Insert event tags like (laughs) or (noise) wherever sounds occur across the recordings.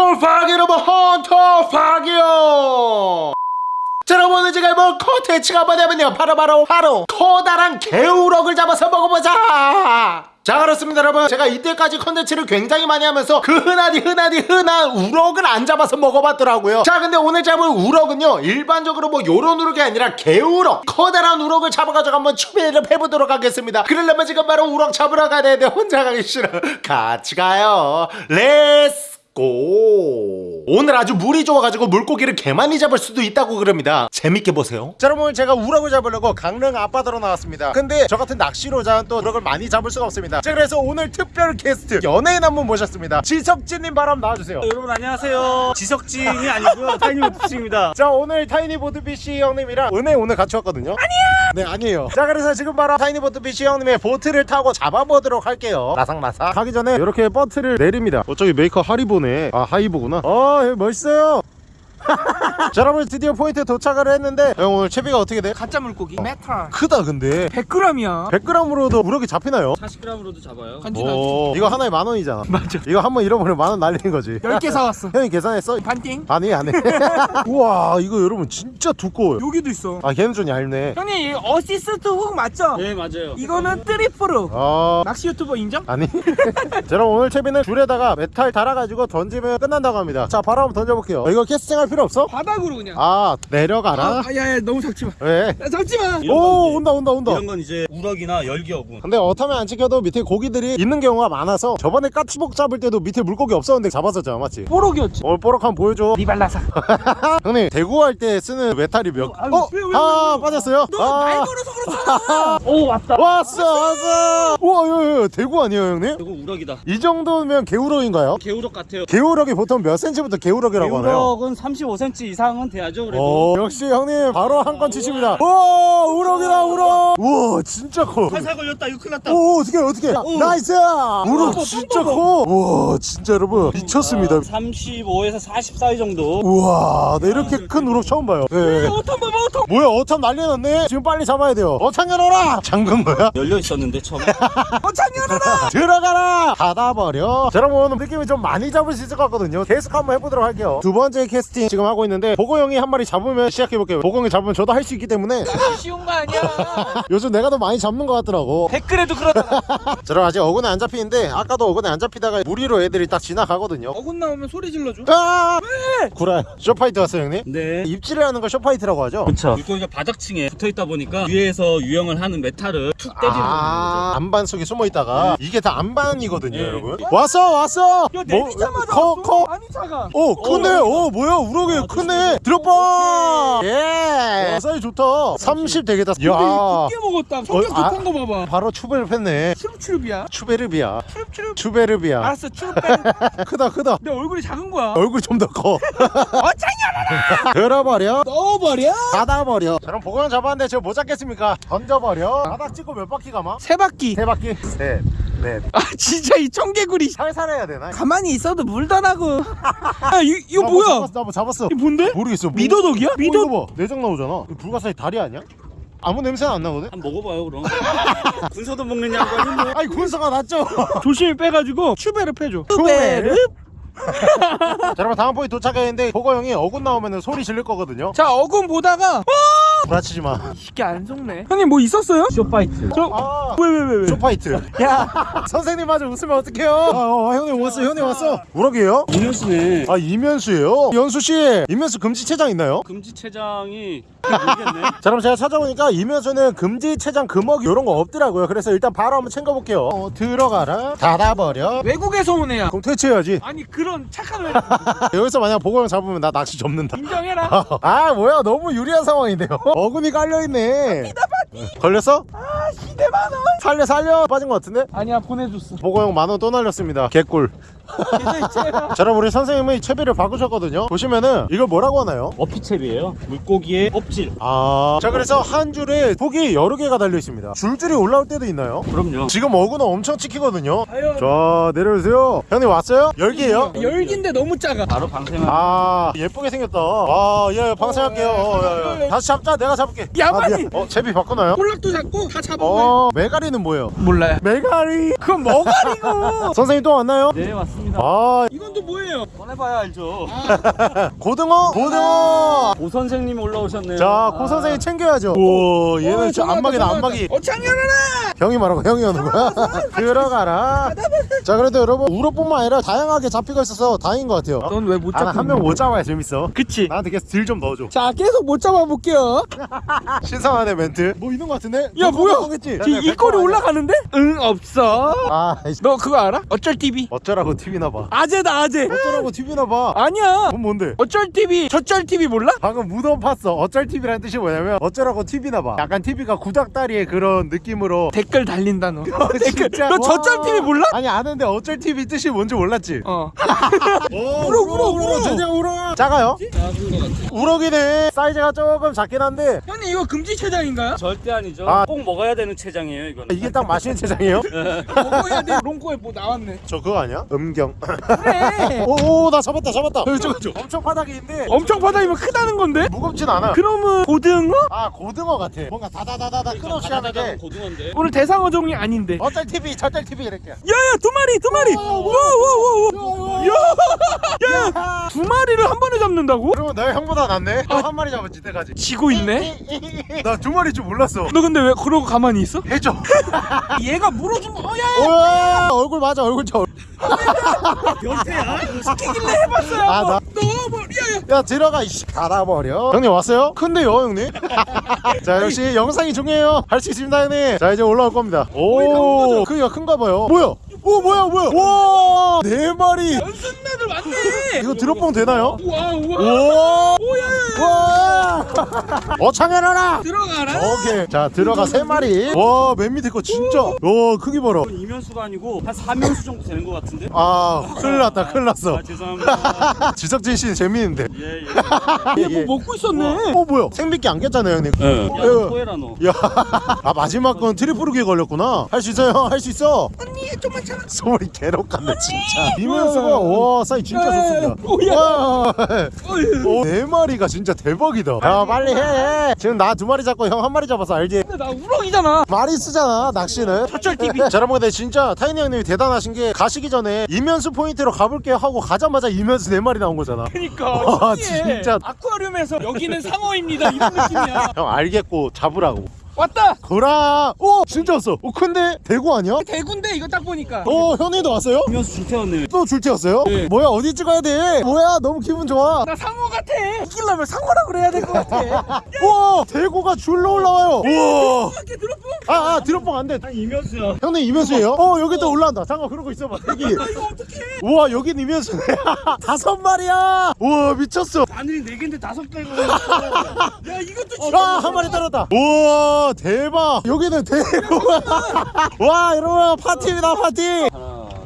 헌터 파기 여러분 헌터 파기요. 자 여러분 오늘 제가 해볼 컨텐츠가 뭐냐면요. 바로 바로 바로 커다란 개우럭을 잡아서 먹어보자. 자 그렇습니다 여러분. 제가 이때까지 컨텐츠를 굉장히 많이 하면서 그 흔하디 흔하디 흔한 우럭을 안 잡아서 먹어봤더라고요. 자 근데 오늘 잡을 우럭은요 일반적으로 뭐 요런 우럭이 아니라 개우럭 커다란 우럭을 잡아가지고 한번 추배를 해보도록 하겠습니다. 그러려면 지금 바로 우럭 잡으러 가야 되는데 혼자 가기 싫어. 같이 가요. Let's go 오늘 아주 물이 좋아가지고 물고기를 개 많이 잡을 수도 있다고 그럽니다. 재밌게 보세요. 자 여러분 제가 우럭을 잡으려고 강릉 앞바다로 나왔습니다. 근데 저 같은 낚시로자는 또 우럭을 많이 잡을 수가 없습니다. 자 그래서 오늘 특별 게스트 연예인 한 분 모셨습니다. 지석진님 바람 나와주세요. 여러분 안녕하세요. 지석진이 아니고요. 타이니우트입니다. 자 오늘 타이니 보트피싱 형님이랑 은혜 오늘 같이 왔거든요. 아니야 네 아니에요. 자 그래서 지금 바로 타이니보트피싱 형님의 보트를 타고 잡아보도록 할게요. 나삭나삭. 가기 전에 이렇게 보트를 내립니다. 어 저기 메이커 하리보네. 아 하이보구나. 어 여기 멋있어요 (laughs) 자 여러분 드디어 포인트에 도착을 했는데 형 오늘 채비가 어떻게 돼? 가짜 물고기. 메탈. 크다 근데. 100g이야. 100g으로도 우럭이 잡히나요? 40g으로도 잡아요. 간지나지. 오 이거 하나에 만 원이잖아. 맞아. 이거 한 번 잃어버리면 만 원 날리는 거지. 10개 사왔어. (laughs) 형이 계산했어? 반띵? 아니 안해. (laughs) 우와 이거 여러분 진짜 두꺼워요. 여기도 있어. 아 걔는 좀 얇네. 형님 이 assist hook 맞죠? 네 맞아요. 이거는 트리플로 아. 낚시 유튜버 인정? 아니. (laughs) 자 여러분 오늘 채비는 줄에다가 메탈 달아가지고 던지면 끝난다고 합니다. 자 바로 한번 던져볼게요. 어, 이거 캐스팅할 필요 없어? 바닥으로 그냥 아 내려가라 아, 야, 야, 너무 잡지 마. 왜? 야, 잡지 마. 이런 건오 온다 온다 온다 이런 건 이제 우럭이나 열기어군 근데 어타면 안 찍혀도 밑에 고기들이 있는 경우가 많아서 저번에 까치복 잡을 때도 밑에 물고기 없었는데 잡았었잖아 맞지? 뽀록이었지. 오늘 뽀록 한번 보여줘 리발라사. (laughs) 형님 대구 할 때 쓰는 메탈이 몇? 아유, 어? 왜, 왜, 아 왜? 빠졌어요? 너말 아 걸어서 그렇잖아. (laughs) 오, 왔다. 왔어 왔어 우와 야, 야, 대구 아니에요 형님? 이거 우럭이다 이 정도면 개우럭인가요? 개우럭 같아요 개우럭이 보통 몇 센치부터 개우럭이라고 하나요? 개우럭은 35cm 이상은 돼야죠 그래도 오, 역시 형님 바로 한 건 치십니다. 우와 우럭이다 우럭. 우와 진짜 커. 살살 걸렸다 이거 큰일 났다 오 어떻게 어떻게 오. 나이스 우럭 진짜 커. 우와 진짜 여러분 미쳤습니다. 35에서 40 사이 정도 우와 나 이렇게 큰 우럭 처음 봐요. 네. 어떤 봐봐, 어떤. 뭐야 어탐 난리 났네. 지금 빨리 잡아야 돼요. 어창년 오라. 잠근 거야? (laughs) 열려 있었는데 처음에 (laughs) 어, 창현아. 들어가라 닫아버려 자, 여러분 느낌이 좀 많이 잡을 수 있을 것 같거든요 계속 한번 해보도록 할게요 두 번째 캐스팅 지금 하고 있는데 보고 형이 한 마리 잡으면 시작해볼게요 보고 형이 잡으면 저도 할 수 있기 때문에 (laughs) 쉬운 거 아니야. (laughs) 요즘 내가 더 많이 잡는 것 같더라고 댓글에도 그러잖아. (laughs) 저는 아직 어근에 안 잡히는데 아까도 어근에 안 잡히다가 무리로 애들이 딱 지나가거든요 어군 나오면 소리 질러줘. 아! 구라요 short bite 왔어요 형님? 네 입질을 하는 걸 short bite라고 하죠? 그쵸 물고기가 바닥층에 붙어있다 보니까 위에서 유영을 하는 메탈을 툭 때리는 거예요 아 암반 속에 숨어있다가 이게 다 암반이거든요 네. 여러분 왔어 왔어 야, 내리자마자 커. 커? 아니, 작아. 오 크네 오 뭐야 우럭이 아, 크네 들어봐 예 사이즈 좋다 30 되겠다 야 깊게 먹었다. 성격 어, 아. 급한 거 봐봐. 바로 폈네 추룹추룹이야. 추베르비야 추룹추룹. 추베르비야 알았어, 추룹 빼. (laughs) 크다 크다 내 얼굴이 작은 거야. 얼굴 좀 더커 어, 창현아. 들어버려 넣어버려. 닫아버려 저는 보고는 잡았는데 저못 잡겠습니까 던져버려 바닥 찍고 몇 바퀴 가마? 세 바퀴. 세 바퀴 셋 넷 (laughs) 아, 진짜 이 청개구리. 살살 해야 되나? 가만히 있어도 물다 나고. 아, 이, 이거 나뭐 뭐야? 잡았어 나뭐 잡았어 이게 뭔데? 모르겠어 뭐- 미더덕이야? 어, 미더 이거 봐 내장 나오잖아 이거 불가사리 다리 아니야? 아무 냄새는 안 나거든? 한번 먹어봐요 그럼 군소도 먹는 양반이 뭐 아니 군사가 났죠? (laughs) 조심히 빼가지고 추베르 빼줘. 추베르? 자 여러분 다음 포인트 도착했는데 보거 형이 어군 나오면 소리 질릴 거거든요 자 어군 보다가 구라치지 마. 이게 안 속네. 형님 뭐 있었어요? short bite. 저 아, 왜왜왜 왜? short bite. 야. (laughs) 선생님 마저 웃으면 어떡해요? 아, 어, 형님 왔어 형님 왔어. 우럭이에요? 이면수네. 아 이면수예요? 연수씨 이면수 금지체장 있나요? 금지체장이 모르겠네? (laughs) 자 그럼 제가 찾아보니까 이면수는 금지체장 금어기 이런 거 없더라고요. 그래서 일단 바로 한번 챙겨볼게요. 어, 들어가라. 닫아버려. 외국에서 온 애야. 그럼 퇴치해야지. 아니 그런 착한 애 (laughs) 여기서 만약 보고 형 잡으면 나 낚시 접는다. 인정해라. 아 뭐야. 너무 유리한 상황인데요 어금이 깔려있네 걸렸어? 아 시대 만 원. 살려 살려 빠진 것 같은데? 아니야 보내줬어. 보고 형 만원 또 날렸습니다 개꿀 (laughs) 자 여러분 우리 선생님이 채비를 바꾸셨거든요 보시면은 이걸 뭐라고 하나요? 어피채비예요 물고기의 껍질 아, 자 그래서 한 줄에 폭이 여러 개가 달려 있습니다. 줄줄이 올라올 때도 있나요? 그럼요 지금 어구는 엄청 찍히거든요. 과연 자 내려오세요. 형님 왔어요? 열기예요? 열기인데 너무 작아. 바로 방생을 아 예쁘게 생겼다. 아예 방생할게요. 어, 야, 야. 다시 잡자. 내가 잡을게. 야만이. 아. 어 채비 바꾸나요? 콜락도 잡고 다 잡아. 어 메가리는 뭐예요? 몰라요. 메가리. 그건 머가리고. (laughs) 선생님 또 왔나요? 네 왔습니다 왔습니다. 아 이건 또 뭐예요? 꺼내봐야 알죠. (laughs) 고등어 고등어 오 선생님 올라오셨네요. 자고 선생님 챙겨야죠 우와 얘는 진짜 안마기다 안마기 어창열하라! 형이 말하고 형이 오는 거야 (laughs) 들어가라 자 그래도 여러분 우럭뿐만 아니라 다양하게 잡히고 있어서 다행인 것 같아요 넌 왜못아 잡고 한명 못 잡아야 재밌어 그치? 나한테 계속 deal 좀 넣어줘 자 계속 못 잡아볼게요. (laughs) 신성하네 멘트 뭐 있는 것 같은데? 야 뭐야? 겠지 이, 이 꼴이 올라가는데? 응 없어. 아 이씨. 너 그거 알아? 어쩔 TV. 어쩌라고 TV나 봐 아재다 아재. 어쩌라고 TV나 봐 아니야. 그건 뭔데? 어쩔 TV, 저쩔 TV 몰라? 방금 무덤 팠어 어쩔 TV라는 뜻이 뭐냐면 어쩌라고 TV나 봐 약간 TV가 구닥다리의 그런 느낌으로 댓글 달린다 너. (laughs) 댓글. 진짜? 너 저쩔 와. TV 몰라? 아니 아는데 어쩔 TV 뜻이 뭔지 몰랐지? 어. 울어 울어 울어 진짜 울어 작아요? 작은 것 같아. 우럭이네 사이즈가 조금 작긴 한데 형님 이거 금지 체장인가요? 절대 아니죠. 아. 꼭 먹어야 되는 체장이에요 이거는. 이게 딱 맛있는 체장이에요? (laughs) 먹어야 돼. 롱코에 뭐 나왔네. 저 그거 아니야? 음경 그래. 오나 잡았다 잡았다 저거 저 엄청 바닥인데 엄청 바닥이면 크다는 건데? 무겁진 않아 그러면 고등어? 아 고등어 같아 뭔가 다다다다다 끝없이 하는 게 고등어인데. 오늘 대상어 종이 아닌데. 어쩔 TV 저쩔 TV 이렇게 야야 두 마리 두 마리. 와와와와. 야야 두 마리를 한 번에 잡는다고? 그러면 내가 형보다 낫네 너한 마리 잡았지 때까지 지고 있네. (laughs) 나 두 마리 줄 몰랐어 너 근데 왜 그러고 가만히 있어? 해줘 (laughs) 얘가 물어주면 어야 우와 얼굴 맞아 얼굴 저 (laughs) 시키길래 해봤어요. 아, 나-. 야 들어가 이씨 닫아버려 형님 왔어요? 큰데요 형님 (laughs) 자 역시 영상이 중요해요 할 수 있습니다 형님 자 이제 올라올 겁니다 오 크기가 큰가 봐요 뭐야 오 뭐야 뭐야 와네 마리 연습나들 왔네. 이거 드롭봉 되나요? 우와 우와. 오 오야야. 와! 어창해라라! 들어가라. 오케이. 자, 들어가 세 마리. 와, 맨 밑에 거 진짜. 와, 크기 봐라. 이건 이면수가 아니고 한 4면수 정도 되는 것 같은데. 아, 큰일 났다, 큰일 났어. 아 죄송합니다. (laughs) 지석진 씨는 재밌는데. 예 예. 예. 뭐 먹고 있었네. 어, 뭐야? 생미끼 안 꼈잖아요, 형님. 예. 어. 야 코에라노. 야, (laughs) 아, 마지막 건 트리플루기 걸렸구나. 할 수 있어요, 할 수 있어. 언니 좀만 참아. 소리 같네, 진짜. 이면수가, 와, 사이 진짜. 좋습니다. 오야. 네 마리가 진짜 대박이다. 야, 빨리 해. 지금 나 두 마리 잡고 형 한 마리 잡아서 알지? 근데 나 우럭이잖아. 많이 쓰잖아 낚시는 (laughs) 저쩔 TV. 자 여러분 근데 진짜 타이니 형님이 대단하신 게 가시기 전에 이면수 포인트로 가볼게요 하고 가자마자 이면수 네 마리 나온 거잖아 그니까 와, (laughs) 신기해. 진짜. 아쿠아리움에서 여기는 상어입니다 이런 느낌이야 (laughs) 형 알겠고 잡으라고 왔다! 그라 오! 진짜 왔어 오 큰데? 대구 아니야? 대구인데 이거 딱 보니까. 오 현이도 왔어요? 이면수 줄태웠네. 또 줄티였어요? 네. 뭐야 어디 찍어야 돼? 뭐야 너무 기분 좋아. 나 상어 같아. 이기려면 상어라 그래야 될 것 같아. (laughs) 우와 대구가 줄로 올라와요. 우와. 들어보 아아 드롭봉 안돼. 이면수야. 형님 이면수예요? (laughs) 어 여기 또 올라온다. 잠깐 그러고 있어봐 대기. 이거 어떡해? 우와 여긴 이면수네 (laughs) 다섯 마리야. 우와 미쳤어. 바늘이 네 개인데 다섯 개가. 야 이것도 진짜 아, 한 마리 떨었다. 우와, 대박. 여기는 대구야. (laughs) 와, 여러분, 파티입니다, 파티.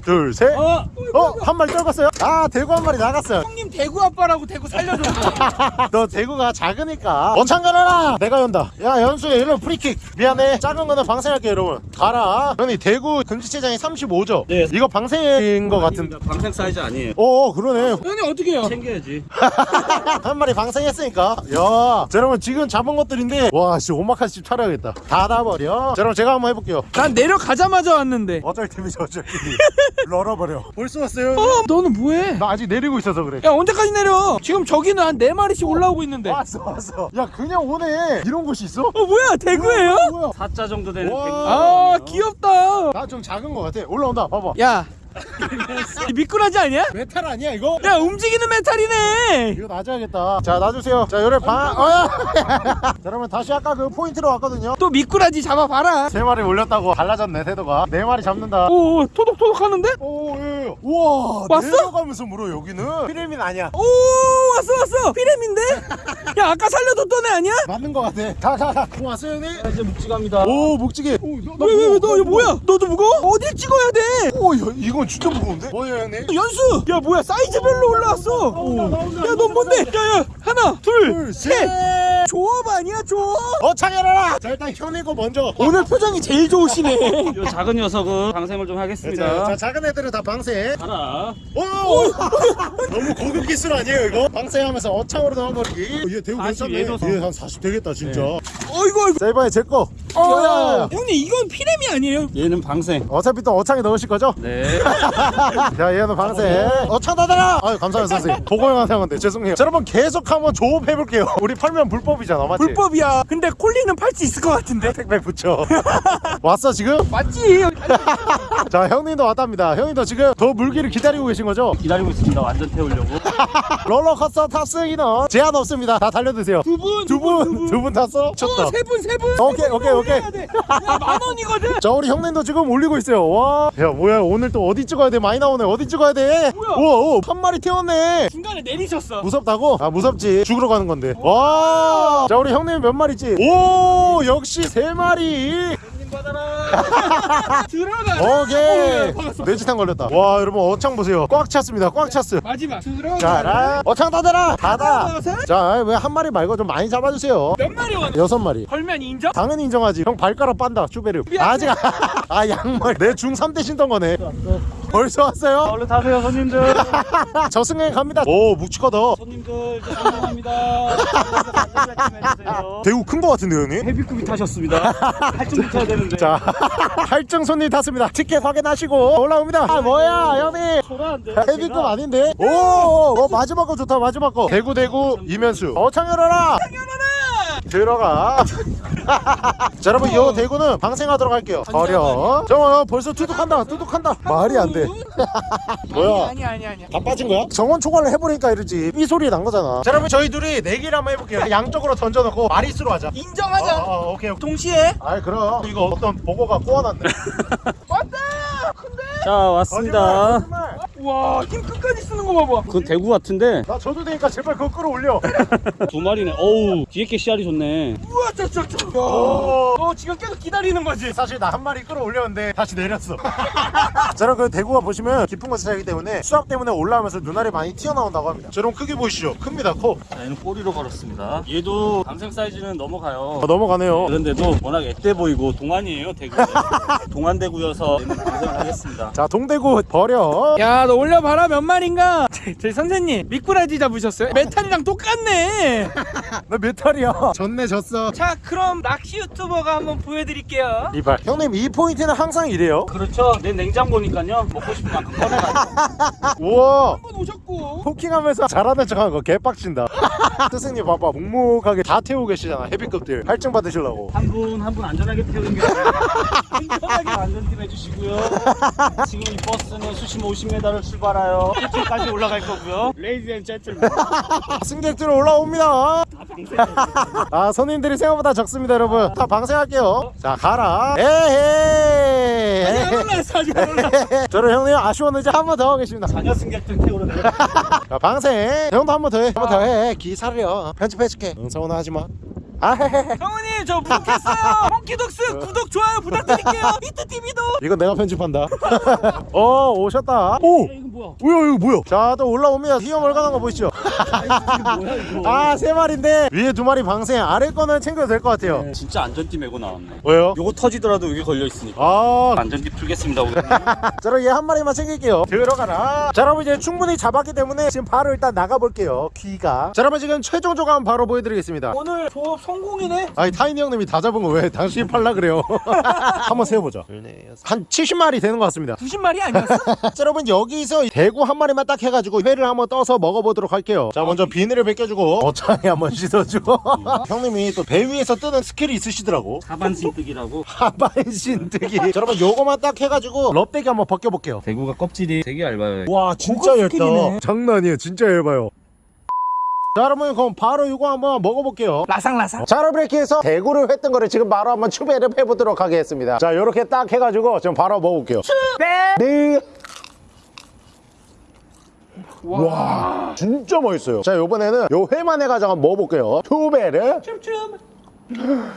하나. 둘, 셋. 어. 어, 한 마리 떨궜어요. 아, 대구 한 마리 나갔어요. 형님 대구 아빠라고 대구 살려줘 (laughs) 너 대구가 작으니까. 원창 가라라. 내가 연다. 야, 연수야, 이런 프리킥. 미안해. 작은 거는 방생할게, 여러분. 가라. 형님, 대구 금지체장이 35죠? 네. 이거 방생인 거 같은데. 방생 사이즈 아니에요. 어, 그러네. 형님 어떻게 해요 챙겨야지. (laughs) 한 마리 방생했으니까 야 자, 여러분 지금 잡은 것들인데 와씨 오마카세 차려야겠다 닫아버려 자 여러분 제가 한번 해볼게요 난 내려가자마자 왔는데 어쩔 TV죠 어쩔 TV (laughs) 널어버려. 벌써 왔어요? 어 너는 뭐해? 나 아직 내리고 있어서 그래. 야 언제까지 내려? 지금 저기는 한 네마리씩 올라오고 있는데. 어 왔어 왔어. 야 그냥 오네. 이런 곳이 있어? 뭐야? 대구예요? 뭐야 4자 정도 되는 와. 백미. 아 귀엽다. 나 좀 작은 거 같아. 올라온다. 봐봐. 야이 미꾸라지 아니야? 메탈 아니야 이거? 야 움직이는 메탈이네 이거 놔줘야겠다 자 놔주세요 자 요래 반 어야 (laughs) 자 여러분 다시 아까 그 포인트로 왔거든요 또 미꾸라지 잡아봐라 세 마리 올렸다고 달라졌네 태도가 네 마리 잡는다 오 토독토독 하는데? 오, 예, 예. 우와, 왔어? 내려가면서 물어 여기는. 피래미 아니야. 오 왔어 왔어 피래민데? 야 아까 살려줬던 애 아니야? 맞는 거 같아. 뭐 왔어요, 형님? 이제 묵직합니다. 오, 목지게. 오, 너, 왜왜왜너 이거 뭐야? 너도 무거워? 어딜 찍어야 돼? 오, 야, 이건 진짜 무거운데? 뭐예요, 형님? 연수! 야 뭐야 사이즈별로 올라왔어 야너 뭔데? 야야 하나 둘, 둘셋 셋. 조업 아니야 조업? 어, 창해라라. 자, 일단 현이고 먼저. 오늘 표정이 제일 좋으시네 (laughs) 이 작은 녀석은 방생을 좀 자, 하겠습니다. 자, 작은 애들은 다 방생. 하나. 오! (laughs) 너무 고급 기술 아니에요, 이거? 방생하면서 어창으로 넣어버리기. 얘 대우 40 괜찮네. 얘도 얘 한 40 되겠다, 진짜. 어이구 어이구 자, 이번에 제 거. 어, 야, 야, 야. 형님 이건 피레미 아니에요? 얘는 방생. 어차피 또 어창에 넣으실 거죠? 네. (laughs) 자 얘는 방생 어창 닫아라 아유 감사합니다 선생님 보고형 하는데 죄송해요 자, 여러분 계속 한번 조업해볼게요 (laughs) 우리 팔면 불법이잖아 맞지? 불법이야. 근데 콜리는 팔 수 있을 것 같은데. (laughs) 택배 붙여 왔어 지금? 맞지? 자 형님도 왔답니다 형님도 지금 더 물기를 기다리고 계신 거죠? 기다리고 있습니다. 완전 태우려고. 롤러코스터 탑승이는 제한 없습니다 다 달려드세요 두 분, 두 분 두 분 탔어? 쳤다 세 분, 세 분. 오케이, 오케이, 오케이. 만 원이거든. 자 우리 형님도 지금 올리고 있어요. 와야 뭐야 오늘 또 어디 찍어야 돼? 많이 나오네. 어디 찍어야 돼? 뭐야? 우와 한 마리 태웠네. 중간에 내리셨어. 무섭다고? 아 무섭지. 죽으러 가는 건데. 와자 우리 형님 몇 마리지? 오 역시 세 마리. 손님 받아라. 들어가. 오케이. 어. 뇌지탕 걸렸다. 와 여러분 어창 보세요. 꽉 찼습니다. 꽉 찼어 마지막. 들어가. 어창 닫아라. 닫아? 자왜 한 마리 말고 좀 많이 잡아주세요. 몇 마리 원? 여섯 마리. 걸면 인정? 당연히 인정하지. 형 발가락 빤다. 쭈베르. 아직 안- (laughs) 아 양말. 내 중3 때 신던 거네 벌써 왔어요? 얼른 타세요, 손님들. (laughs) 저승에 갑니다 오 묵직하다 손님들 이제 성공합니다. (laughs) 대구 큰거 같은데 형님? 헤비급이 타셨습니다. 할증 붙여야 되는데. 자 (laughs) 할증 손님 탔습니다 티켓 확인하시고 올라옵니다 아 뭐야 형님 소라한데. 헤비급 아닌데? 오, 오, 오 마지막 거 좋다 마지막 거 대구 대구 이면수 어창 열어라 들어가 (laughs) 자 여러분 이 대구는 방생하도록 할게요 버려 정원 벌써 투둑한다 투둑한다 말이 안돼 (laughs) 뭐야 아니 아니 아니. 다 빠진 거야? 정원 초과를 해보니까 이러지 이 소리 난 거잖아 자 여러분 저희 둘이 내기를 한번 해볼게요 양쪽으로 던져놓고 마리수로 하자 인정하자. 어, 어, 오케이 오케이 동시에. 아이 그럼 이거 어떤 보고가 꼬아놨네 왔다. 근데. 자, 왔습니다. 거짓말. 와, 힘 끝까지 쓰는 거 봐봐. 그건 대구 같은데 나 져도 되니까 제발 그거 끌어올려 (laughs) 두 마리네. 어우, 뒤에 게 씨알이 좋네. 우와, 저저저. 오. 너 지금 계속 기다리는 거지? 사실 나 한 마리 끌어올렸는데 다시 내렸어 (laughs) 저런 그 대구가 보시면 깊은 곳에 살기 때문에 수압 때문에 올라오면서 눈알이 많이 튀어나온다고 합니다 저런 크기 보이시죠? 큽니다 커 자, 얘는 꼬리로 걸었습니다. 얘도 방생 사이즈는 넘어가요. 아, 넘어가네요 그런데도 워낙 앳돼 보이고 동안이에요 대구 (laughs) 동안 대구여서 얘는 방생을 하겠습니다 자 동대구 버려 야, 너 올려봐라 몇 마리인가? (laughs) 저희 선생님 미꾸라지 잡으셨어요? 메탈이랑 똑같네. (laughs) 나 메탈이야. 졌네 졌어. 자, 그럼 낚시 유튜버가 한번 보여드릴게요. 이발. 형님 이 포인트는 항상 이래요? 그렇죠. 내 냉장고니까요. 먹고 싶은 만큼 꺼내가지고. (laughs) 우와. 한번 오셨고. 포킹하면서 잘하는 척하는 거 개빡친다. 스승님 봐봐. 묵묵하게 다 태우고 계시잖아 헤비급들. 할증 받으시려고. 한 분 한 분 안전하게 태우는 게 안전하게 안전팀 해주시고요. 지금 이 버스는 수심 50m 를 출발하여 1층까지 올라갈 거고요. Lady and gentleman. (laughs) 승객들 올라옵니다. 아 손님들이 생각보다 적습니다 여러분. 다 방생할게요. 자 가라. 에헤이. 올라왔어, 아직 안 올라왔어. 저는 형님 아쉬웠는지 한 번 더 하겠습니다. 자녀 승객들 태우러 내려 (laughs) 자. 방생. 형도 한 번 더 해. 한 번 더해. 기사려 편집해줄게. 응 서운하 하지마 아 성우님 저 구독했어요. 몽키독스 (laughs) 구독 좋아요 부탁드릴게요. (laughs) 히트TV도. 이건 내가 편집한다. (laughs) 어 오셨다. 오! 이거 뭐야? 뭐야 이거 뭐야? 자또 올라옵니다. 휘어 멀간한 거 보이시죠? 이거? 아세 마리인데 위에 두 마리 방생. 아래 거는 챙겨도 될 것 같아요. 진짜 안전띠 메고 나왔네. 왜요? 요거 터지더라도 여기 걸려 있으니까. 아. 안전띠 풀겠습니다 오늘. 저는 얘한 마리만 챙길게요. 들어가라. 자 여러분 이제 충분히 잡았기 때문에 지금 바로 일단 나가볼게요. 귀가. 자 여러분 지금 최종 조감 바로 보여드리겠습니다. 오늘 조업 성공이네. 아니 타이니 형님이 다 잡은 거 왜 당신이 팔라 그래요? (laughs) 한번 세어보자 한 70마리 되는 것 같습니다. 90마리 아니었어? (laughs) 자 여러분 여기서 대구 한 마리만 딱 해가지고 회를 한번 떠서 먹어보도록 할게요. 자 먼저 비늘을 벗겨주고 어창에 한번 씻어주고. (laughs) 형님이 또 배 위에서 뜨는 스킬이 있으시더라고. 하반신 뜨기라고. 하반신 뜨기. 자 여러분 요거만 딱 해가지고 럽대기 한번 벗겨볼게요. 대구가 껍질이 되게 얇아요. 와 진짜 얇다. 스킬이네. 장난 아니에요. 진짜 얇아요 자 여러분 그럼 바로 이거 한번 먹어볼게요 라상라상. 자 여러분 이렇게 해서 대구를 했던 거를 지금 바로 한번 추배를 해보도록 하겠습니다 자 요렇게 딱 해가지고 지금 바로 먹어볼게요 배. 네. 와 진짜 맛있어요 자 요번에는 요 회만 해가지고 한번 먹어볼게요 투베르 춤춤.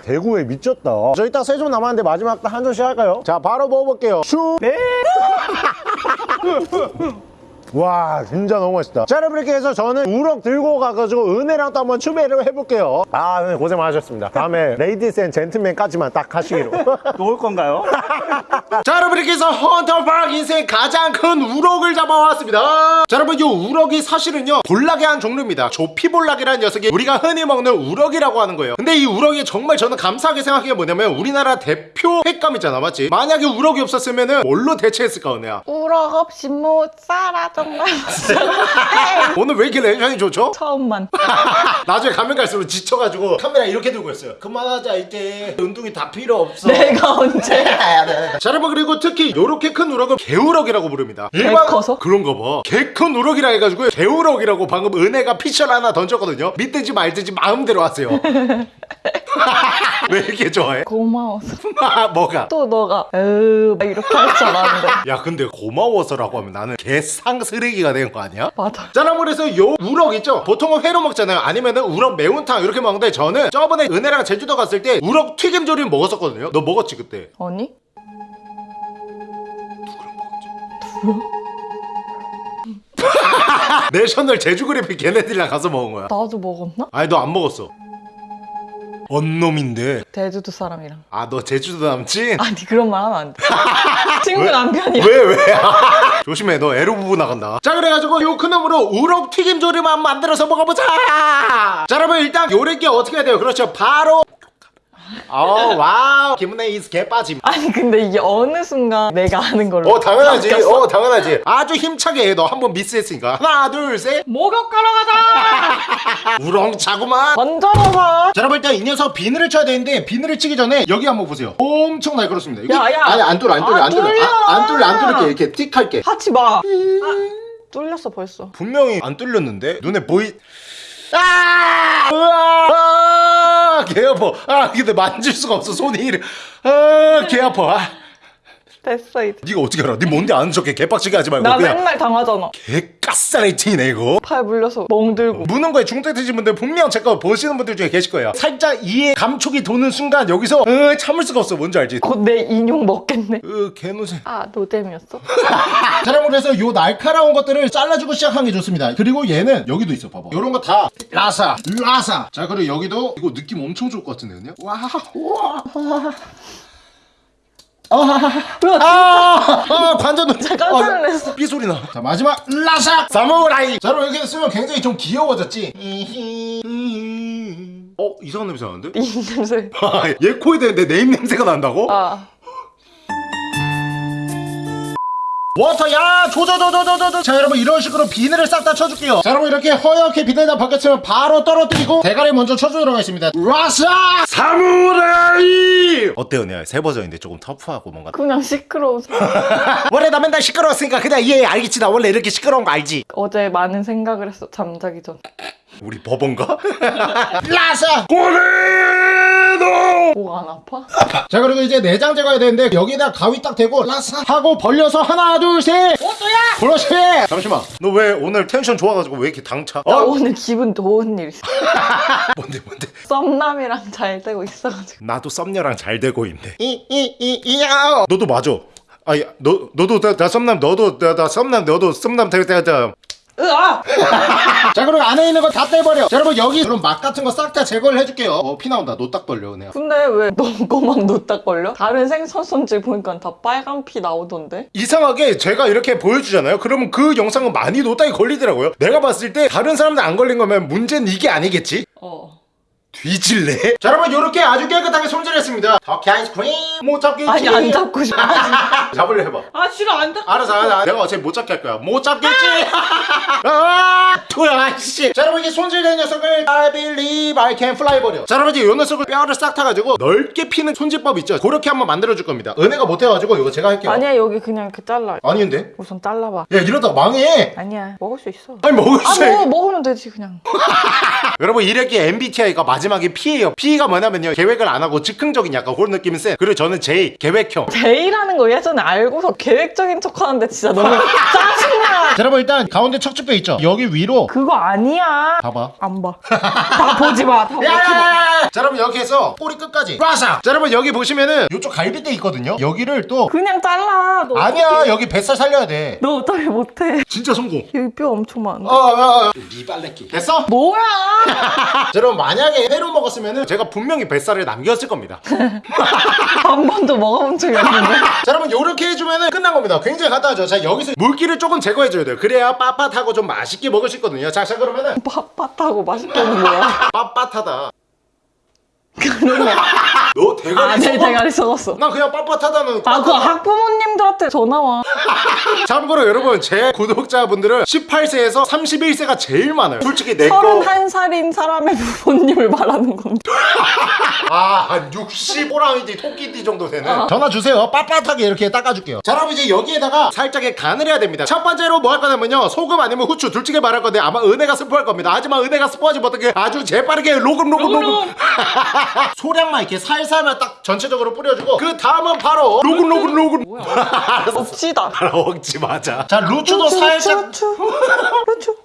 대구에 미쳤다 저 이따 세점 남았는데 마지막 한 점씩 할까요? 자 바로 먹어볼게요 슈 배. (laughs) 와 진짜 너무 맛있다. 자 여러분 이렇게 해서 저는 우럭 들고 가가지고 은혜랑 또 한번 추배를 해볼게요. 아 은혜 고생 많으셨습니다. 다음에 (laughs) ladies and gentlemen까지만 딱 하시기로. (laughs) 또올 건가요? (laughs) 자 여러분 이렇게 해서 헌터퐝 인생 가장 큰 우럭을 잡아왔습니다. 자 여러분 이 우럭이 사실은요 볼락의 한 종류입니다. 조피볼락이라는 녀석이 우리가 흔히 먹는 우럭이라고 하는 거예요. 근데 이 우럭이 정말 저는 감사하게 생각한 게 뭐냐면 우리나라 대표 횟감이잖아 맞지? 만약에 우럭이 없었으면 뭘로 대체했을까 은혜야? 우럭 없이 못 살아 정말 (laughs) 오늘 왜 이렇게 텐션이 좋죠? 처음만. (laughs) 나중에 가면 갈수록 지쳐가지고 카메라 이렇게 들고 있어요. 그만하자 이제 운동이 다 필요 없어. 내가 언제? (laughs) 자 여러분 그리고 특히 요렇게 큰 우럭을 개우럭이라고 부릅니다. 개 커서? 그런가 봐개 큰 우럭이라 해가지고 개우럭이라고 방금 은혜가 피셜 하나 던졌거든요. 믿든지 말든지 마음대로 하세요 (laughs) 왜 이렇게 좋아해? 고마워서 (laughs) 뭐가? 또 너가 에으 막 이렇게 할 줄 알았는데 야 근데 고마워서라고 하면 나는 개상 쓰레기가 되는 거 아니야? 맞아 그래서 요 우럭 있죠? 보통은 회로 먹잖아요 아니면은 우럭 매운탕 이렇게 먹는데 저는 저번에 은혜랑 제주도 갔을 때 우럭 튀김조림 먹었었거든요 너 먹었지 그때 아니? 내셔널 제주그래픽 걔네들이랑 가서 먹은 거야 나도 먹었나? 아니 너 안 먹었어 언놈인데. 제주도 사람이랑. 아 너 제주도 남친? (laughs) 아니 그런 말 하면 안돼. (laughs) 친구 남편이야. 왜 왜? (laughs) 조심해 너 애로부부 나간다. 자 그래가지고 요 큰 놈으로 우럭 튀김조림만 만들어서 먹어보자! 자 여러분 일단 요리기 어떻게 해야 돼요? 그렇죠. 바로 어 wow. 김은혜 is 개빠짐. 아니 근데 이게 어느 순간 내가 아는 걸로 어 당연하지. 바뀌었어. 어 당연하지. 아주 힘차게 해너 한 번 미스했으니까. 하나 둘셋. 목욕하러 가자! 우렁차구만. 먼저 먹어 자 여러분 일단 이 녀석 비늘을 쳐야 되는데 비늘을 치기 전에 여기 한번 보세요. 엄청 날카롭습니다. 여기. 야, 야. 아니 안 뚫려 안안 아, 뚫려 뚫려. 아, 안 뚫려 안 뚫릴게. 이렇게 틱 할게. 하지 마. 아, 뚫렸어 벌써. 분명히 안 뚫렸는데 눈에 보이. 아! 으아! 아! 개 아파. 아, 근데 만질 수가 없어. 손이 이래. 아, 개 아파. 아, 됐어 이제 네가 어떻게 알아? 네 뭔데 아는 척해. 개빡치게 하지 말고 나 그냥 맨날 당하잖아 개 까싸레이팅이네 이거. 팔 물려서 멍들고 무는 거에 중독 되신 분들 분명 제 거 보시는 분들 중에 계실 거예요. 살짝 이에 감촉이 도는 순간 여기서 으, 참을 수가 없어. 뭔지 알지? 곧 내 인용 먹겠네 으, 개노새. 아 노잼이었어? 자, 여러분 그래서 요 날카로운 것들을 잘라주고 시작하는 게 좋습니다. 그리고 얘는 여기도 있어, 봐봐. 요런 거 다 라사, 라사. 자, 그리고 여기도 이거 느낌 엄청 좋을 것 같은데, 그냥? 와, 와. 아, 아, 관전 깜짝 놀랐어. 삐 소리 나. 자, 마지막 라사 사무라이. 자, 여러분 이렇게 쓰면 굉장히 좀 귀여워졌지. 어, 이상한 냄새 나는데? (laughs) 이 냄새 얘 코에 대는데 네임 냄새가 난다고? 아 워터 야 조져줘줘줘줘 자 여러분 이런 식으로 비늘을 싹 다 쳐줄게요. 자 여러분 이렇게 허옇게 비늘 다 벗겼으면 바로 떨어뜨리고 대가리 먼저 쳐주도록 하겠습니다. 라사! 사무라이! 어때요? 내가 새 버전인데 조금 터프하고 뭔가 그냥 시끄러워서. (laughs) 원래 나 맨날 시끄러웠으니까 그냥 이해 알겠지 나? 원래 이렇게 시끄러운 거 알지? 어제 많은 생각을 했어 잠자기 전. 우리? 라사! 고레노 목 안 아파? (laughs) 자 그리고 이제 내장 제거해야 되는데 여기다 가위 딱 대고 라사 하고 벌려서 하나 둘셋! 오또야! 그렇지! 잠시만. 너 왜 오늘 텐션 좋아가지고 왜 이렇게 당차? 나 어? 오늘 기분 좋은 일. 있어 (laughs) 뭔데 뭔데? 썸남이랑 잘 되고 있어가지고. 나도 썸녀랑 잘 되고 있네. 이 이 이 이야 너도 맞아. 아니 너 너도 나, 나 썸남 너도 나, 나 썸남 너도 썸남 될때자 으아! (laughs) 자 그리고 안에 있는 거 다 떼버려. 자 여러분 여기 그럼 막 같은 거 싹 다 제거를 해줄게요. 어 피 나온다. 노딱 벌려 그냥. 근데 왜너 거만 놓딱 걸려? 다른 생선 손질 보니까 다 빨간 피 나오던데? 이상하게 제가 이렇게 보여주잖아요? 그러면 그 영상은 많이 노딱이 걸리더라고요. 내가 봤을 때 다른 사람들 안 걸린 거면 문제는 이게 아니겠지? 어 뒤질래? (laughs) 자 여러분 이렇게 아주 깨끗하게 손질했습니다 터키 아이스크림 못 잡겠지 아니 안 잡고 싶어 (laughs) 잡으려 해봐 아 싫어 안 잡고 알았어, 알았어. 내가 어차피 못 잡게 할 거야. 못 잡겠지? 아, (laughs) 토야, 씨. 자, 여러분, 이제 손질된 녀석을 I believe I can fly 버려. 자, 여러분, 이제 요 녀석을 뼈를 싹 타가지고 넓게 피는 손질법 있죠? 그렇게 한번 만들어줄 겁니다. 은혜가 못해가지고 이거 제가 할게요. 아니야 여기 그냥 이렇게 잘라 아닌데? 우선 잘라봐 야, 이러다 망해. 아니야 먹을 수 있어 아니, 먹을 아수 뭐, 먹으면 되지 그냥. 여러분 이렇게 MBTI가 마지막에 P예요 P가 뭐냐면요 계획을 안 하고 즉흥적인 약간 그런 느낌이 센 그리고 저는 J 계획형 제이라는 거 예전에 알고서 계획적인 척 하는데 진짜 너무 (laughs) 짜증나. 자, 여러분 일단 가운데 척추뼈 있죠 여기 위로 그거 아니야. 봐봐 안 봐. 다 보지 마. 다 보지 마. 야! 자 여러분 이렇게 해서 꼬리 끝까지 빠삭 자 여러분 여기 보시면은 이쪽 갈비뼈 있거든요 여기를 또 그냥 잘라. 너 아니야 어떡해. 여기 뱃살 살려야 돼너 어차피 못해. 진짜 성공 여기 뼈 엄청 많아. 어, 어, 어. 미발레끼 됐어? 뭐야? (laughs) 자, 여러분 만약에 회로 먹었으면은 제가 분명히 뱃살을 남겼을 겁니다 (laughs) 한 번도 먹어본 적이 없는데. (laughs) 자 여러분 요렇게 해주면은 끝난 겁니다 굉장히 간단하죠 자 여기서 물기를 조금 제거해줘야 돼요 그래야 빳빳하고 좀 맛있게 먹을 수 있거든요 자, 자 그러면은 빳빳하고 맛있게는 뭐야? 빳빳하다 그러네. 너 대가리 아들 썩어? 대가리 썩었어. 난 그냥 빳빳하다는 아, 그 학부모님들한테 전화 와. (laughs) 참고로 여러분 제 구독자분들은 18세에서 31세가 제일 많아요. 솔직히 내거 31살인 사람의 부모님을 말하는 건데. (laughs) 아, 60 호랑이띠 토끼띠 정도 되는 전화 주세요. 빳빳하게 이렇게 닦아줄게요. 자 그럼 이제 여기에다가 살짝의 간을 해야 됩니다. 첫 번째로 뭐 할 거냐면요. 소금 아니면 후추 둘 중에 말할 건데 아마 은혜가 스포할 겁니다. 하지만 은혜가 스포하지 못하게 아주 재빠르게 로금 로금 로금. 소량만 이렇게 살 살만 딱 전체적으로 뿌려주고 그 다음은 바로 로금 로금 로금 알았어. 없지다. 먹지 마자. 자 루추도 살짝 루추, 루추, 루추, 루추,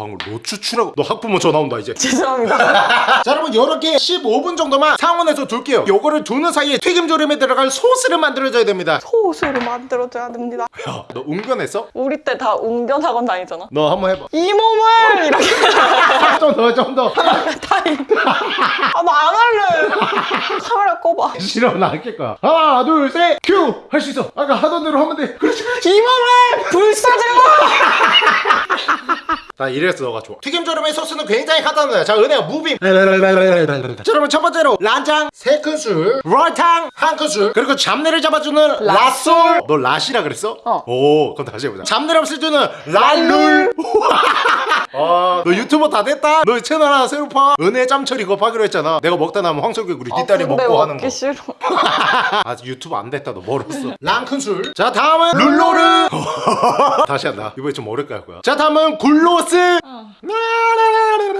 방금 로추추라고 너 학부모 전화 온다 이제 죄송합니다. (laughs) 자 여러분 요렇게 15분 정도만 상온에서 둘게요 요거를 두는 사이에 튀김조림에 들어갈 소스를 만들어줘야 됩니다 소스를 만들어줘야 됩니다. 야 너 웅변했어? 우리 때 다 웅변 학원 다니잖아. 너 한번 해봐 이 몸을 이렇게 좀 더 좀더 타임. (laughs) 아, 나안 할래. 카메라 꺼봐. 싫어 나 안 낄 거야 하나 둘셋큐 할 수 있어 아까 하던 대로 하면 돼 그렇지 그렇지 이 몸을 불사질러. 나 (laughs) 이래 서 너가 좋아. 튀김조림의 소스는 굉장히 간단해요. 자 은혜야 moving. 자 여러분 첫 번째로 란장 3큰술 설탕 1큰술 그리고 잡내를 잡아주는 라솔. 너 라시라 그랬어? 어. 오 그럼 다시 해보자. 잡내를 없애주는 랄룰 너 유튜버 다 됐다. 너 채널 하나 새로 파. 은혜 짬철 이거 파기로 했잖아. 내가 먹다 남은 황석규리 뒷다리 아, 먹고 하는 거. 싫어. (laughs) 아직 유튜브 안 됐다. 너 멀었어. (laughs) 랑큰술. 자 다음은 룰로르. (laughs) 다시 한다. 이번에 좀 어렵게 할 거야. 자 다음은 굴로스. 어.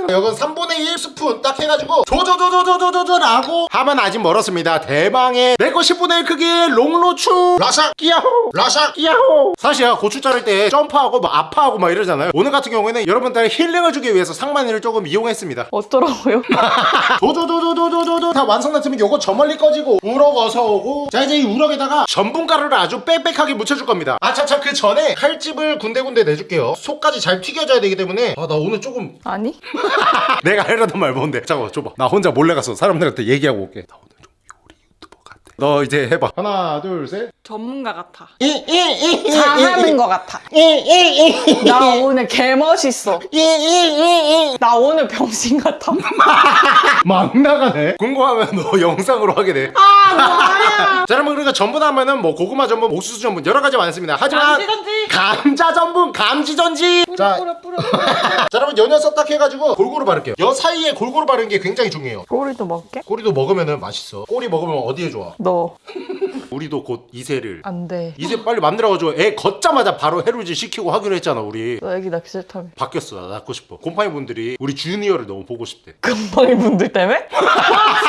이건 3분의 1 스푼 딱 해가지고 조조조조조조조라고 하면 아직 멀었습니다 대망의 내거 10분의 1 크기의 롱로추 라삭 끼야호 라삭 끼야호 사실 고추 자를 때 점프하고 막 아파하고 막 이러잖아요 오늘 같은 경우에는 여러분들 힐링을 주기 위해서 상만이를 조금 이용했습니다. 어쩌라고요? (laughs) 도도도도도도도도. 다 완성됐으면 요거 저 멀리 꺼지고 우럭 어서 오고. 자 이제 이 우럭에다가 전분가루를 아주 빽빽하게 묻혀줄 겁니다. 아차차 그 전에 칼집을 군데군데 내줄게요. 속까지 잘 튀겨져야 되기 때문에. 아 나 오늘 조금 아니? (laughs) 내가 하려던 말 뭔데? 잠깐만 줘봐. 나 혼자 몰래 가서 사람들한테 얘기하고 올게 나 오늘 좀 요리 유튜버 같아 너 이제 해봐 하나 둘셋 전문가 같아. 이이이이 잘하는 거 같아. 이이이 나 오늘 개 멋있어. 이이이이 나 오늘 병신 같아. (laughs) 막 나가네 궁금하면 너 영상으로 하게 돼 아 뭐야? 자 여러분 그러니까 전분 하면은 뭐 고구마 전분, 옥수수 전분 여러 가지 많습니다. 하지만 감지전지. 감자 전분, 감지전지. 자, 뿌려 뿌려. (laughs) 자 여러분 요 녀석 딱 해가지고 골고루 바를게요. 여 사이에 골고루 바르는 게 굉장히 중요해요. 꼬리도 먹게? 꼬리도 먹으면은 맛있어. 꼬리 먹으면 어디에 좋아? 너 우리도 곧 이세를 안 돼. 이세 빨리 만들어가지고 애 걷자마자 바로 해루질 시키고 하기로 했잖아 우리. 너 애기 낳기 싫다며. 바뀌었어 나 낳고 싶어. 곰팡이 분들이 우리 주니어를 너무 보고 싶대. 금방이 분들 때문에? 자,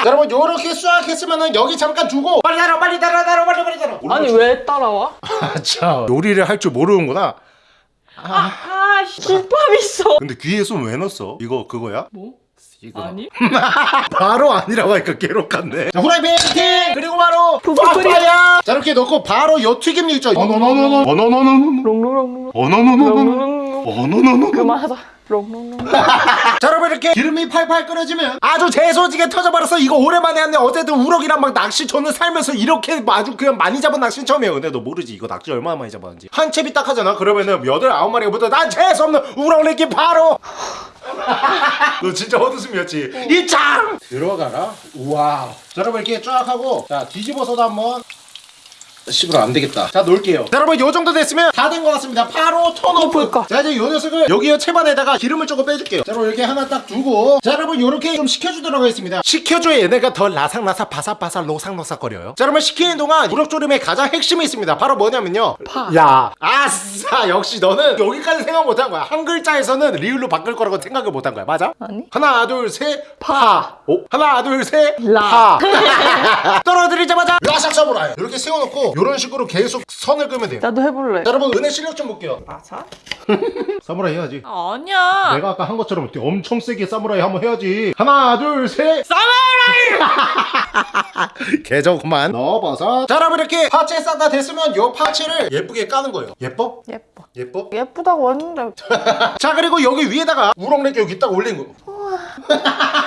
(laughs) 여러분 요렇게 싹 했으면은 여기 잠깐 두고 빨리 달아 빨리 달아 달아 빨리 빨리 달아. 아니 왜 따라와? (laughs) 참 요리를 할 줄 모르는구나. 아 김밥 있어. 근데 귀에 손 왜 넣었어? 이거 그거야? 뭐? 이거 아니? 바로 아니라고 하니까 괴롭겠네 자 후라이팬 팅 그리고 바로. 파파야 자 이렇게 넣고 바로 요 어노노노노 어노노노노 롱롱롱롱. 어노노노노 롱롱롱. 어노노노 그만하자. 자 여러분 이렇게 기름이 팔팔 끓여지면 아주 재소지게 터져버렸어 이거 오랜만에 했네 어제도 우럭이랑 막 낚시 저는 살면서 이렇게 아주 그냥 많이 잡은 낚시 처음이에요. 근데 너 모르지? 이거 낚시 얼마나 많이 잡았는지. 한 챕이 딱 하잖아. 그러면은 여덟 아홉 마리가 붙어. 난 재수 없는 우럭 내기 바로! (laughs) 너 진짜 헛웃음이었지? 이짱 들어가라. 우와. 자 여러분 이렇게 쫙 하고 자 뒤집어서도 한번 씹으러 안 되겠다. 자, 놓을게요. 자, 여러분, 요 정도 됐으면 다 된 것 같습니다. 바로 turn off. 자, 이제 요 녀석을 여기요 채반에다가 기름을 조금 빼줄게요. 자, 여러분, 이렇게 하나 딱 두고. 자, 여러분, 요렇게 좀 식혀주도록 하겠습니다. 식혀줘야 얘네가 더 라삭라삭 바삭바삭 로삭로삭거려요. 자, 여러분, 식히는 동안 우럭조림의 가장 핵심이 있습니다. 바로 뭐냐면요. 파. 야, 아싸, 역시 너는 여기까지 생각 못한 거야. 한 글자에서는 리을로 바꿀 거라고 생각을 못한 거야. 맞아? 아니. 하나, 둘, 셋, 파. 파. 오, 하나, 둘, 셋, 라. 파. (laughs) 떨어뜨리자마자 라삭 사무라이. 이렇게 세워놓고 이런 식으로 계속 선을 끄면 돼요. 나도 해볼래. 자, 여러분 은혜 실력 좀 볼게요. 맞아? (laughs) 사무라이 해야지. 아니야. 내가 아까 한 것처럼 엄청 세게 사무라이 한번 해야지. 하나, 둘, 셋. 사무라이! (laughs) 개저구만. 넣어봐서. 자, 여러분 이렇게 파채 싹다 됐으면 요 파채를 예쁘게 까는 거예요. 예뻐? 예뻐. 예뻐? 예쁘다고 했는데 (laughs) 자, 그리고 여기 위에다가 우렁내기 여기 딱 올린 거.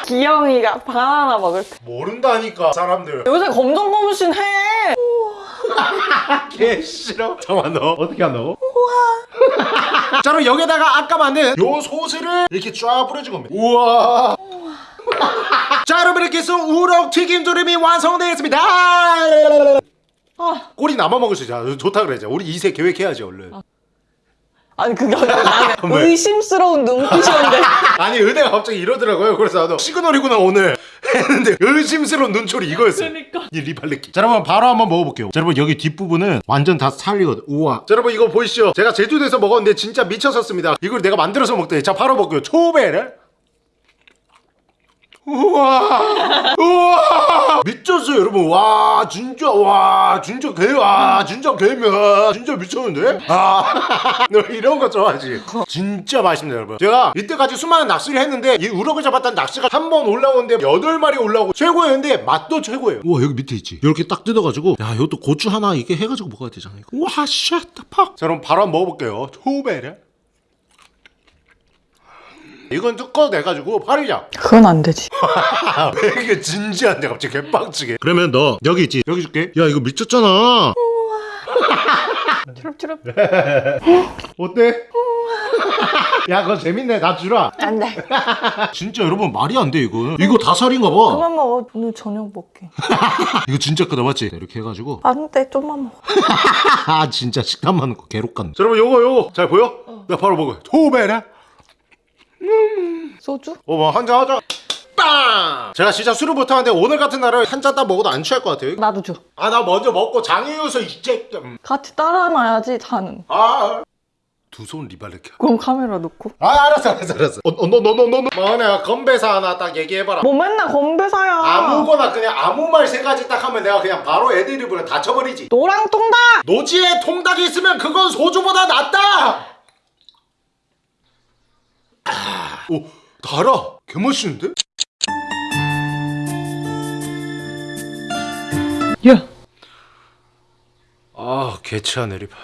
기영이가 바나나 먹을 때. 모른다니까 사람들. 요새 검정 고무신 해. 개 싫어. 잠깐만 너 어떻게 한다고? 우와. (laughs) 자 그럼 여기다가 아까 만든 요 소스를 이렇게 쫙 뿌려준 겁니다. 우와. 자 여러분 이렇게 해서 우럭 튀김조림이 완성되었습니다. 아. 꼬리 남아 먹을 수 있잖아. 좋다 그래자. 우리 이세 계획해야지 얼른. 아 니 그게 아니라? (laughs) 의심스러운 눈빛이었는데. (laughs) 아니 은혜가 갑자기 이러더라고요. 그래서 나도 시그널이구나 오늘 (laughs) 했는데 의심스러운 눈초리 이거였어요. 그러니까. 이 리발레끼. 자 여러분 바로 한번 먹어볼게요. 자 여러분 여기 뒷부분은 완전 다 살리거든. 우와. 자 여러분 이거 보이시죠? 제가 제주도에서 먹었는데 진짜 미쳤었습니다. 이걸 내가 만들어서 먹더니 자 바로 먹고요. 초베를. 우와! 우와! 미쳤어요 여러분. 와 진짜 와 진짜 개와 진짜 개면 진짜 미쳤는데? 아 (laughs) 너 이런 거 좋아하지? 진짜 맛있습니다 여러분. 제가 이때까지 수많은 낚시를 했는데 이 우럭을 잡았던 낚시가 한 번 올라오는데 여덟 마리 올라오고 최고였는데 맛도 최고예요. 우와 여기 밑에 있지? 이렇게 딱 뜯어가지고 야 이것도 고추 하나 이게 해가지고 먹어야 되잖아 이거 와 쉣다 자 그럼 바로 한번 먹어볼게요. 초베르 이건 뚜껑 내가지고 팔이자 그건 안 되지. 아, (laughs) 왜 이게 진지한데 갑자기 개빡치게 그러면 너 여기 있지 여기 줄게 야 이거 미쳤잖아 추럽추럽. (laughs) 어때? 야 그거 재밌네 나 주라 안 돼. (laughs) 진짜 여러분 말이 안 돼 이거 이거 다 살인가 봐 그만 먹어. 오늘 저녁 먹게. 이거 진짜 크다 맞지? 이렇게 해가지고 안 돼. 좀만 먹어. 아 진짜 식감 많은 거 괴롭 같네 자, 여러분 요거 요거 잘 보여? 나 바로 먹어요 토베라 소주? 어머 한잔 하자 빵! 제가 진짜 술을 못하는데 오늘 같은 날은 한 잔 딱 먹어도 안 취할 것 같아요 나도 줘. 아 나 먼저 먹고 장이어서 이제 음. 같이 따라놔야지 자는. 아두 손 리발레켜 그럼 카메라 놓고. 아 알았어 알았어 알았어 어너너너너너 뭐냐 건배사 하나 딱 얘기해봐라 뭐 맨날 건배사야. 아무거나 그냥 아무 말 세 가지 딱 하면 내가 그냥 바로 애드립으로 다쳐버리지 노랑 통닭. 노지에 통닭이 있으면 그건 소주보다 낫다 아, 오 달아 개맛있는데? 야. 아 개취하네 리발